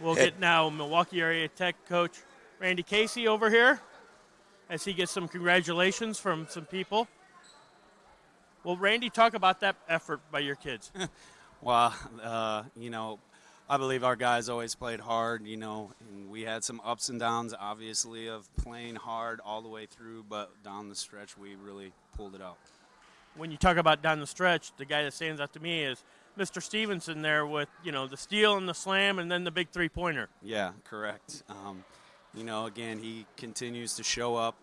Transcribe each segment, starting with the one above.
We'll get now Milwaukee area tech coach Randy Casey over here as he gets some congratulations from some people. Well, Randy, talk about that effort by your kids. Well, uh, you know, I believe our guys always played hard, you know, and we had some ups and downs, obviously, of playing hard all the way through, but down the stretch, we really pulled it out. when you talk about down the stretch, the guy that stands out to me is Mr. Stevenson there with, you know, the steal and the slam and then the big three pointer. Yeah, correct. Um, you know, again, he continues to show up,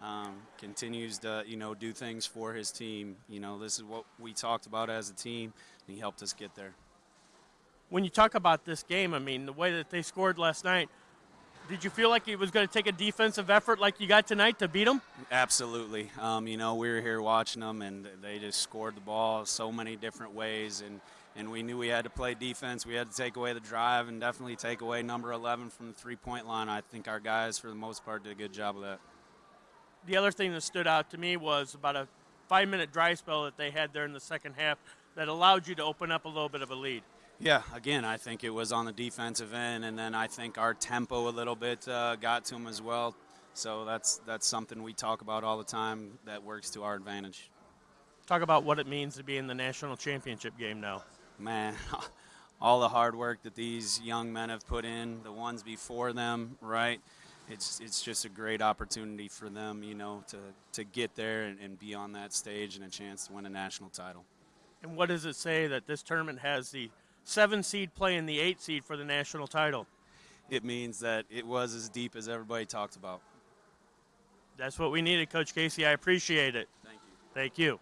um, continues to, you know, do things for his team. You know, this is what we talked about as a team, and he helped us get there. When you talk about this game, I mean, the way that they scored last night, did you feel like it was going to take a defensive effort like you got tonight to beat them? Absolutely. Um, you know, we were here watching them, and they just scored the ball so many different ways, and and we knew we had to play defense. We had to take away the drive and definitely take away number 11 from the three-point line. I think our guys, for the most part, did a good job of that. The other thing that stood out to me was about a five minute dry spell that they had there in the second half that allowed you to open up a little bit of a lead. Yeah, again, I think it was on the defensive end, and then I think our tempo a little bit uh, got to them as well. So that's that's something we talk about all the time that works to our advantage. Talk about what it means to be in the national championship game now. Man, all the hard work that these young men have put in, the ones before them, right? It's it's just a great opportunity for them, you know, to to get there and, and be on that stage and a chance to win a national title. And what does it say that this tournament has the seven seed playing the eight seed for the national title? It means that it was as deep as everybody talked about. That's what we needed, Coach Casey. I appreciate it. Thank you. Thank you.